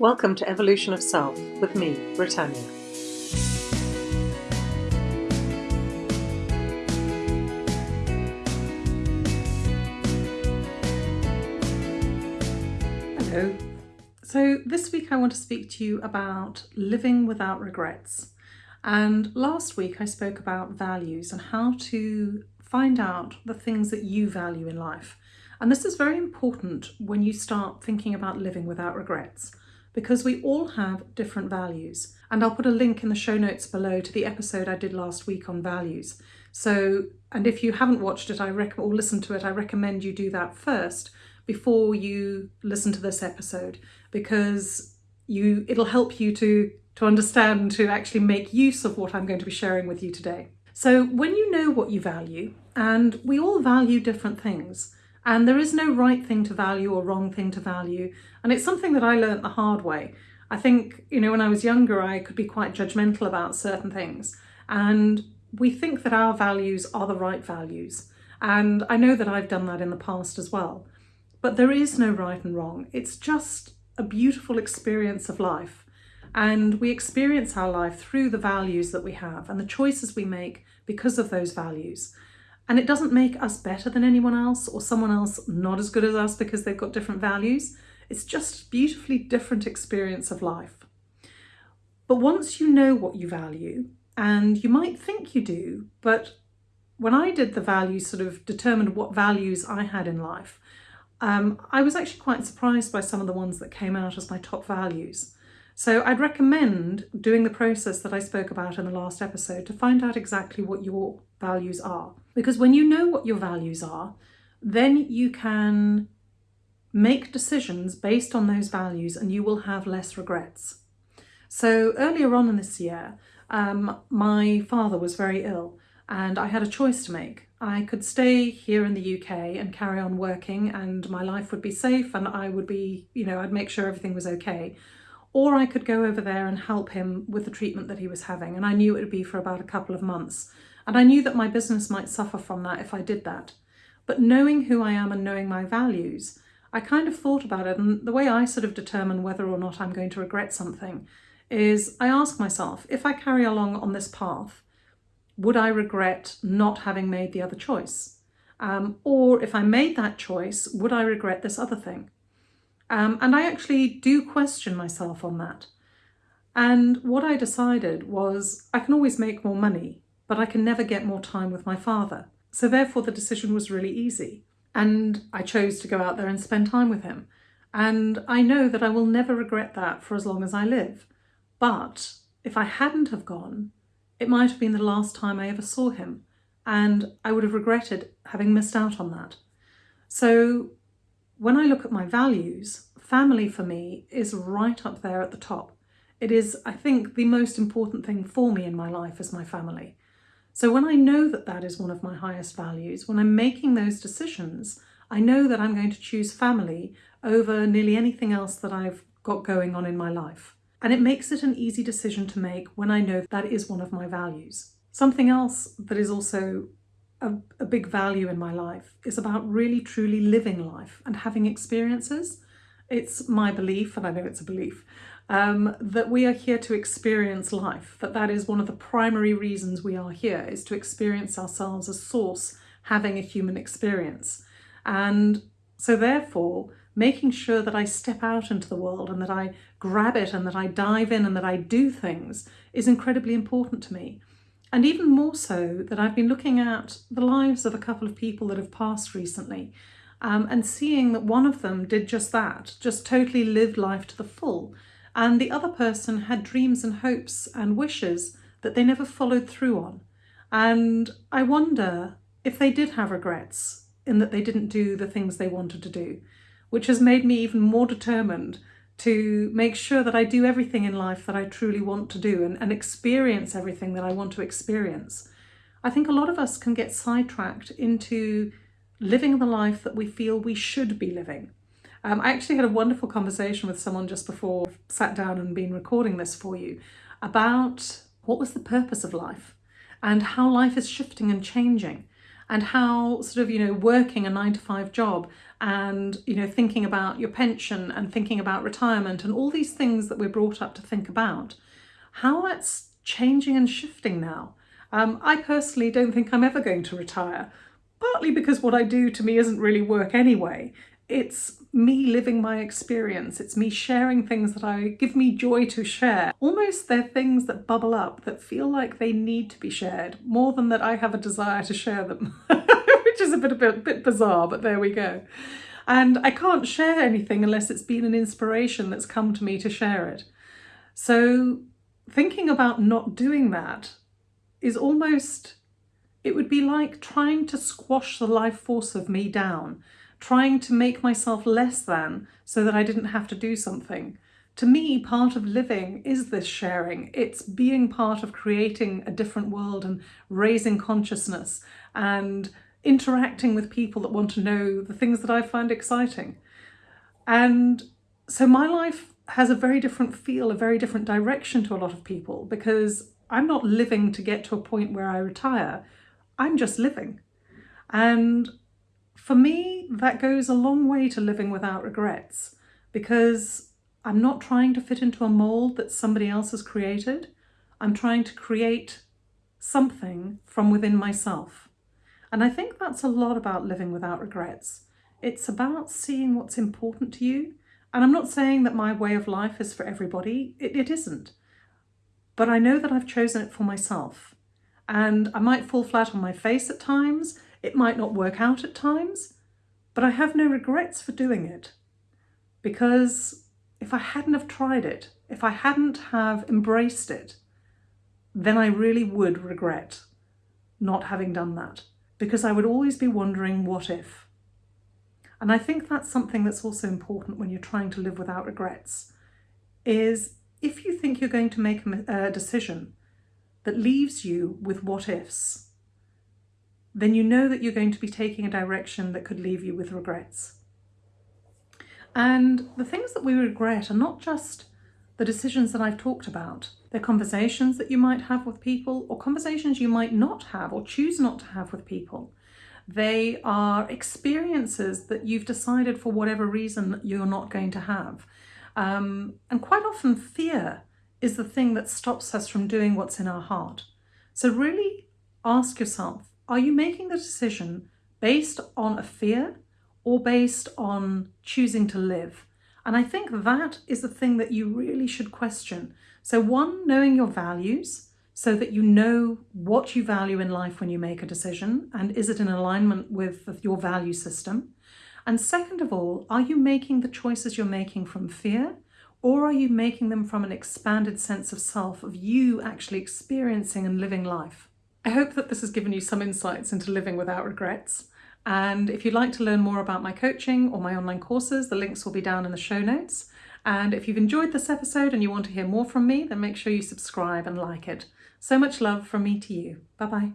Welcome to Evolution of Self with me, Britannia. Hello. So, this week I want to speak to you about living without regrets. And last week I spoke about values and how to find out the things that you value in life. And this is very important when you start thinking about living without regrets because we all have different values. And I'll put a link in the show notes below to the episode I did last week on values. So, and if you haven't watched it, I rec- or listened to it, I recommend you do that first before you listen to this episode because you it'll help you to to understand to actually make use of what I'm going to be sharing with you today. So, when you know what you value, and we all value different things, and there is no right thing to value or wrong thing to value. And it's something that I learned the hard way. I think, you know, when I was younger, I could be quite judgmental about certain things. And we think that our values are the right values. And I know that I've done that in the past as well. But there is no right and wrong. It's just a beautiful experience of life. And we experience our life through the values that we have and the choices we make because of those values. And it doesn't make us better than anyone else or someone else not as good as us because they've got different values. It's just a beautifully different experience of life. But once you know what you value, and you might think you do, but when I did the values, sort of determined what values I had in life, um, I was actually quite surprised by some of the ones that came out as my top values. So I'd recommend doing the process that I spoke about in the last episode to find out exactly what your values are. Because when you know what your values are, then you can make decisions based on those values and you will have less regrets. So earlier on in this year, um, my father was very ill and I had a choice to make. I could stay here in the UK and carry on working and my life would be safe and I would be, you know, I'd make sure everything was okay or I could go over there and help him with the treatment that he was having. And I knew it would be for about a couple of months. And I knew that my business might suffer from that if I did that. But knowing who I am and knowing my values, I kind of thought about it. And the way I sort of determine whether or not I'm going to regret something is I ask myself, if I carry along on this path, would I regret not having made the other choice? Um, or if I made that choice, would I regret this other thing? Um, and I actually do question myself on that. And what I decided was I can always make more money, but I can never get more time with my father. So therefore, the decision was really easy. And I chose to go out there and spend time with him. And I know that I will never regret that for as long as I live. But if I hadn't have gone, it might have been the last time I ever saw him. And I would have regretted having missed out on that. So when I look at my values, family for me is right up there at the top. It is, I think, the most important thing for me in my life is my family. So when I know that that is one of my highest values, when I'm making those decisions, I know that I'm going to choose family over nearly anything else that I've got going on in my life. And it makes it an easy decision to make when I know that is one of my values. Something else that is also a, a big value in my life is about really truly living life and having experiences. It's my belief, and I know it's a belief, um, that we are here to experience life, that that is one of the primary reasons we are here, is to experience ourselves as source having a human experience. And so therefore, making sure that I step out into the world and that I grab it and that I dive in and that I do things is incredibly important to me. And even more so that I've been looking at the lives of a couple of people that have passed recently um, and seeing that one of them did just that, just totally lived life to the full. And the other person had dreams and hopes and wishes that they never followed through on. And I wonder if they did have regrets in that they didn't do the things they wanted to do, which has made me even more determined to make sure that I do everything in life that I truly want to do and, and experience everything that I want to experience. I think a lot of us can get sidetracked into living the life that we feel we should be living. Um, I actually had a wonderful conversation with someone just before I sat down and been recording this for you about what was the purpose of life and how life is shifting and changing and how sort of, you know, working a nine to five job and you know thinking about your pension and thinking about retirement and all these things that we're brought up to think about how that's changing and shifting now. Um, i personally don't think i'm ever going to retire partly because what i do to me isn't really work anyway. It's me living my experience. It's me sharing things that i give me joy to share. Almost they're things that bubble up that feel like they need to be shared more than that i have a desire to share them which is a bit, a bit, a bit bizarre, but there we go. And I can't share anything unless it's been an inspiration that's come to me to share it. So thinking about not doing that is almost, it would be like trying to squash the life force of me down, trying to make myself less than so that I didn't have to do something. To me, part of living is this sharing. It's being part of creating a different world and raising consciousness and interacting with people that want to know the things that I find exciting. And so my life has a very different feel, a very different direction to a lot of people because I'm not living to get to a point where I retire. I'm just living. And for me, that goes a long way to living without regrets because I'm not trying to fit into a mold that somebody else has created. I'm trying to create something from within myself. And I think that's a lot about living without regrets. It's about seeing what's important to you. And I'm not saying that my way of life is for everybody, it, it isn't. But I know that I've chosen it for myself. And I might fall flat on my face at times, it might not work out at times, but I have no regrets for doing it. Because if I hadn't have tried it, if I hadn't have embraced it, then I really would regret not having done that because I would always be wondering what if. And I think that's something that's also important when you're trying to live without regrets, is if you think you're going to make a decision that leaves you with what ifs, then you know that you're going to be taking a direction that could leave you with regrets. And the things that we regret are not just the decisions that I've talked about. They're conversations that you might have with people or conversations you might not have or choose not to have with people. They are experiences that you've decided for whatever reason you're not going to have. Um, and quite often fear is the thing that stops us from doing what's in our heart. So really ask yourself, are you making the decision based on a fear or based on choosing to live? And I think that is the thing that you really should question. So one, knowing your values so that you know what you value in life when you make a decision and is it in alignment with your value system? And second of all, are you making the choices you're making from fear or are you making them from an expanded sense of self, of you actually experiencing and living life? I hope that this has given you some insights into living without regrets. And if you'd like to learn more about my coaching or my online courses, the links will be down in the show notes. And if you've enjoyed this episode and you want to hear more from me, then make sure you subscribe and like it. So much love from me to you. Bye bye.